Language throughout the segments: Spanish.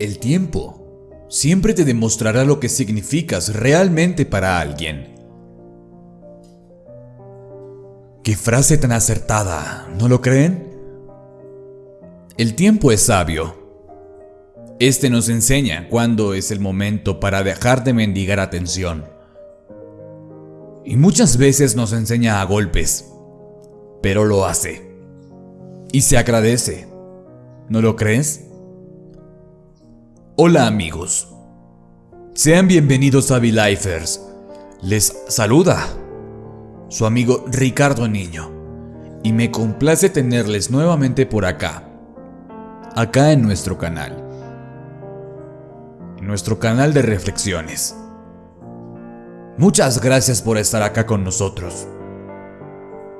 El tiempo siempre te demostrará lo que significas realmente para alguien. Qué frase tan acertada, ¿no lo creen? El tiempo es sabio. Este nos enseña cuándo es el momento para dejar de mendigar atención. Y muchas veces nos enseña a golpes, pero lo hace. Y se agradece. ¿No lo crees? Hola amigos. Sean bienvenidos a V-Lifers. Les saluda su amigo Ricardo Niño. Y me complace tenerles nuevamente por acá. Acá en nuestro canal. En nuestro canal de reflexiones. Muchas gracias por estar acá con nosotros.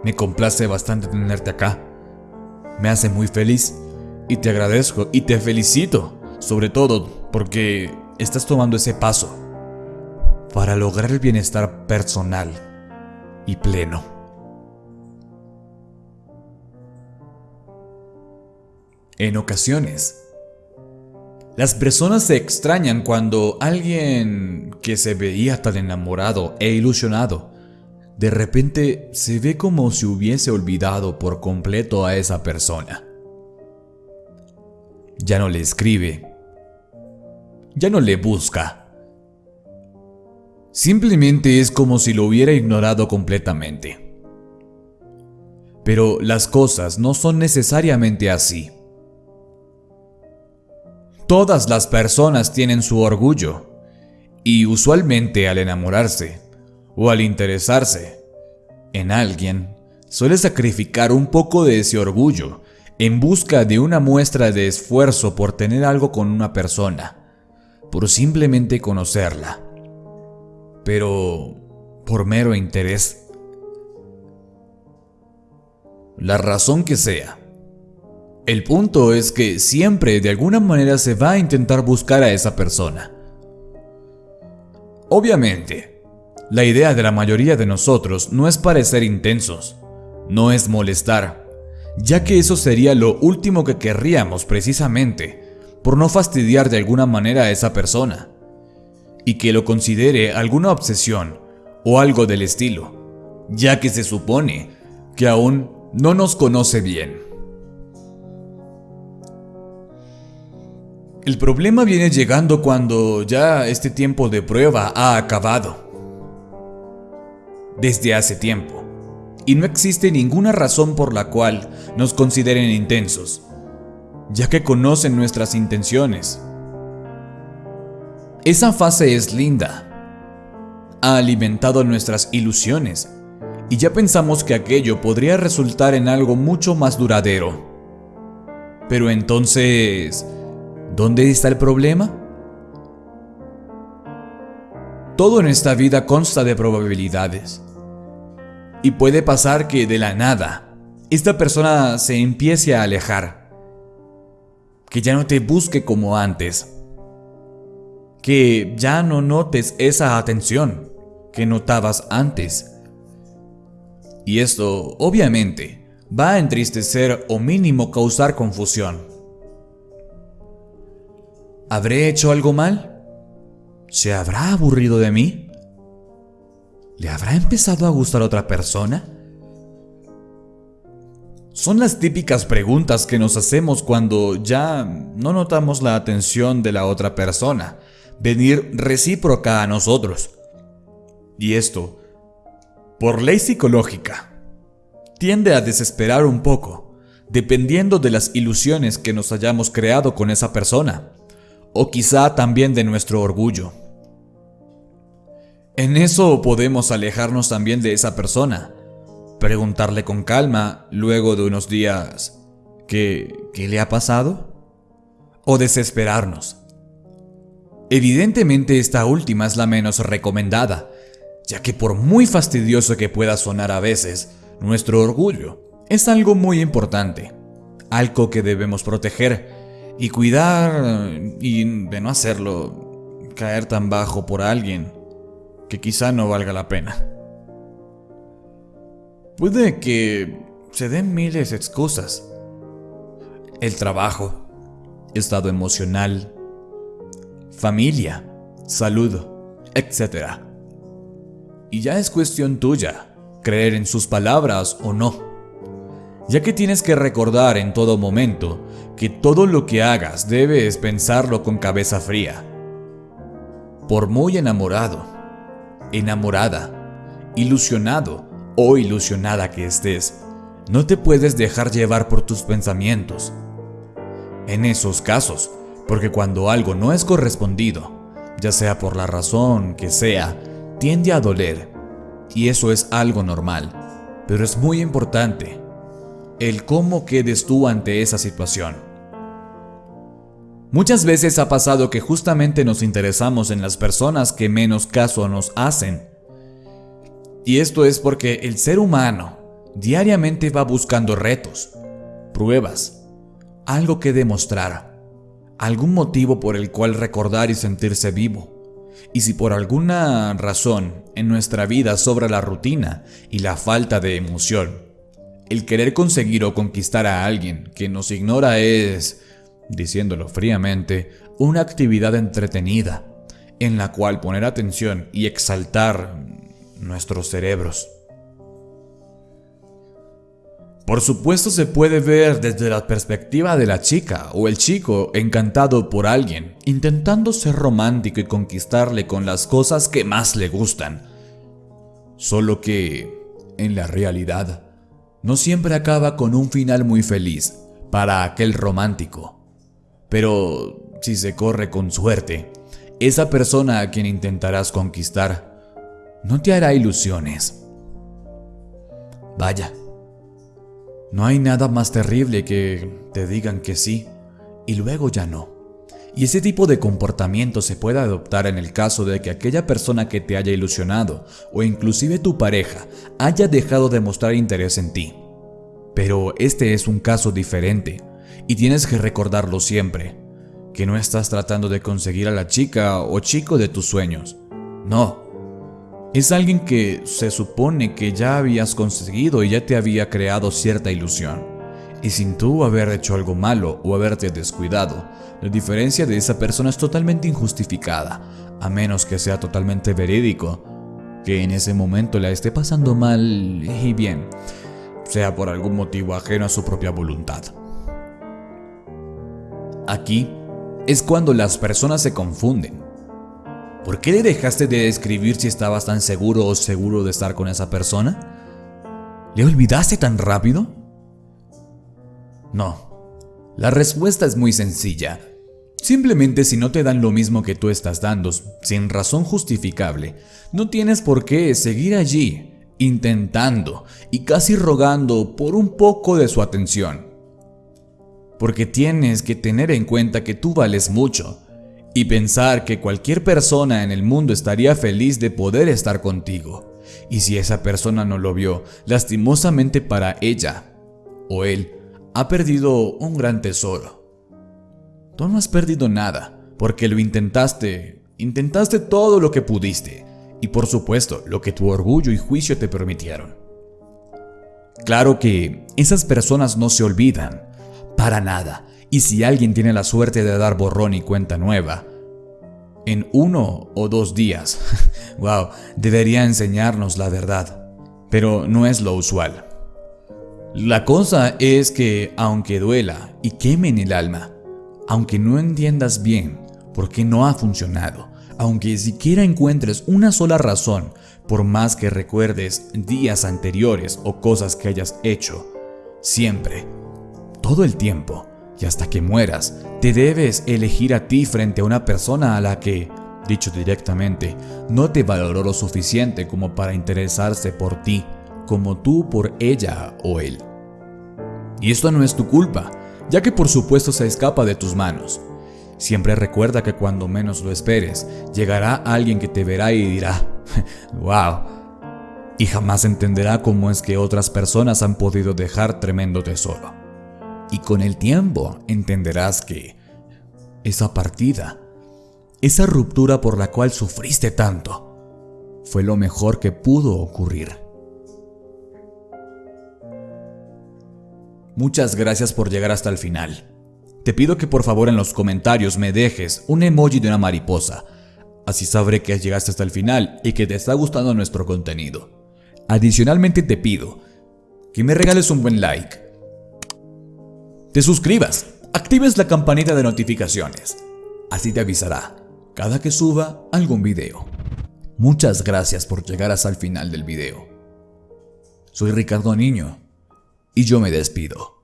Me complace bastante tenerte acá. Me hace muy feliz y te agradezco y te felicito sobre todo porque estás tomando ese paso para lograr el bienestar personal y pleno. En ocasiones, las personas se extrañan cuando alguien que se veía tan enamorado e ilusionado, de repente se ve como si hubiese olvidado por completo a esa persona. Ya no le escribe, ya no le busca. Simplemente es como si lo hubiera ignorado completamente. Pero las cosas no son necesariamente así. Todas las personas tienen su orgullo y usualmente al enamorarse o al interesarse en alguien, suele sacrificar un poco de ese orgullo en busca de una muestra de esfuerzo por tener algo con una persona por simplemente conocerla, pero por mero interés. La razón que sea. El punto es que siempre de alguna manera se va a intentar buscar a esa persona. Obviamente, la idea de la mayoría de nosotros no es parecer intensos, no es molestar, ya que eso sería lo último que querríamos precisamente por no fastidiar de alguna manera a esa persona, y que lo considere alguna obsesión o algo del estilo, ya que se supone que aún no nos conoce bien. El problema viene llegando cuando ya este tiempo de prueba ha acabado. Desde hace tiempo. Y no existe ninguna razón por la cual nos consideren intensos ya que conocen nuestras intenciones. Esa fase es linda. Ha alimentado nuestras ilusiones y ya pensamos que aquello podría resultar en algo mucho más duradero. Pero entonces, ¿dónde está el problema? Todo en esta vida consta de probabilidades. Y puede pasar que de la nada, esta persona se empiece a alejar que ya no te busque como antes, que ya no notes esa atención que notabas antes. Y esto, obviamente, va a entristecer o mínimo causar confusión. ¿Habré hecho algo mal? ¿Se habrá aburrido de mí? ¿Le habrá empezado a gustar otra persona? Son las típicas preguntas que nos hacemos cuando ya no notamos la atención de la otra persona, venir recíproca a nosotros. Y esto, por ley psicológica, tiende a desesperar un poco, dependiendo de las ilusiones que nos hayamos creado con esa persona, o quizá también de nuestro orgullo. En eso podemos alejarnos también de esa persona, preguntarle con calma luego de unos días ¿qué, qué le ha pasado? O desesperarnos. Evidentemente esta última es la menos recomendada, ya que por muy fastidioso que pueda sonar a veces, nuestro orgullo es algo muy importante, algo que debemos proteger y cuidar y de no hacerlo caer tan bajo por alguien que quizá no valga la pena. Puede que se den miles de excusas. El trabajo, estado emocional, familia, salud, etc. Y ya es cuestión tuya creer en sus palabras o no, ya que tienes que recordar en todo momento que todo lo que hagas debes pensarlo con cabeza fría. Por muy enamorado, enamorada, ilusionado o ilusionada que estés, no te puedes dejar llevar por tus pensamientos. En esos casos, porque cuando algo no es correspondido, ya sea por la razón que sea, tiende a doler. Y eso es algo normal. Pero es muy importante el cómo quedes tú ante esa situación. Muchas veces ha pasado que justamente nos interesamos en las personas que menos caso nos hacen. Y esto es porque el ser humano diariamente va buscando retos, pruebas, algo que demostrar, algún motivo por el cual recordar y sentirse vivo. Y si por alguna razón en nuestra vida sobra la rutina y la falta de emoción, el querer conseguir o conquistar a alguien que nos ignora es, diciéndolo fríamente, una actividad entretenida en la cual poner atención y exaltar nuestros cerebros. Por supuesto se puede ver desde la perspectiva de la chica o el chico encantado por alguien, intentando ser romántico y conquistarle con las cosas que más le gustan. Solo que, en la realidad, no siempre acaba con un final muy feliz para aquel romántico. Pero si se corre con suerte, esa persona a quien intentarás conquistar no te hará ilusiones. Vaya, no hay nada más terrible que te digan que sí y luego ya no. Y ese tipo de comportamiento se puede adoptar en el caso de que aquella persona que te haya ilusionado o inclusive tu pareja haya dejado de mostrar interés en ti. Pero este es un caso diferente y tienes que recordarlo siempre, que no estás tratando de conseguir a la chica o chico de tus sueños. No, es alguien que se supone que ya habías conseguido y ya te había creado cierta ilusión. Y sin tú haber hecho algo malo o haberte descuidado, la diferencia de esa persona es totalmente injustificada, a menos que sea totalmente verídico, que en ese momento la esté pasando mal y bien, sea por algún motivo ajeno a su propia voluntad. Aquí es cuando las personas se confunden ¿Por qué le dejaste de escribir si estabas tan seguro o seguro de estar con esa persona? ¿Le olvidaste tan rápido? No. La respuesta es muy sencilla. Simplemente si no te dan lo mismo que tú estás dando, sin razón justificable, no tienes por qué seguir allí, intentando y casi rogando por un poco de su atención. Porque tienes que tener en cuenta que tú vales mucho y pensar que cualquier persona en el mundo estaría feliz de poder estar contigo. Y si esa persona no lo vio, lastimosamente para ella o él, ha perdido un gran tesoro. Tú no has perdido nada, porque lo intentaste, intentaste todo lo que pudiste, y por supuesto lo que tu orgullo y juicio te permitieron. Claro que esas personas no se olvidan, para nada, y si alguien tiene la suerte de dar borrón y cuenta nueva, en uno o dos días, wow, debería enseñarnos la verdad, pero no es lo usual. La cosa es que aunque duela y queme en el alma, aunque no entiendas bien por qué no ha funcionado, aunque siquiera encuentres una sola razón, por más que recuerdes días anteriores o cosas que hayas hecho, siempre, todo el tiempo, y hasta que mueras, te debes elegir a ti frente a una persona a la que, dicho directamente, no te valoró lo suficiente como para interesarse por ti, como tú por ella o él. Y esto no es tu culpa, ya que por supuesto se escapa de tus manos. Siempre recuerda que cuando menos lo esperes, llegará alguien que te verá y dirá, wow, y jamás entenderá cómo es que otras personas han podido dejar tremendo tesoro. Y con el tiempo entenderás que esa partida, esa ruptura por la cual sufriste tanto, fue lo mejor que pudo ocurrir. Muchas gracias por llegar hasta el final. te pido que por favor en los comentarios me dejes un emoji de una mariposa. Así sabré que llegaste hasta el final y que te está gustando nuestro contenido. Adicionalmente te pido que me regales un buen like. Te suscribas, actives la campanita de notificaciones. Así te avisará cada que suba algún video. Muchas gracias por llegar hasta el final del video. Soy Ricardo Niño y yo me despido.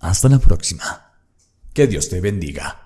Hasta la próxima. Que Dios te bendiga.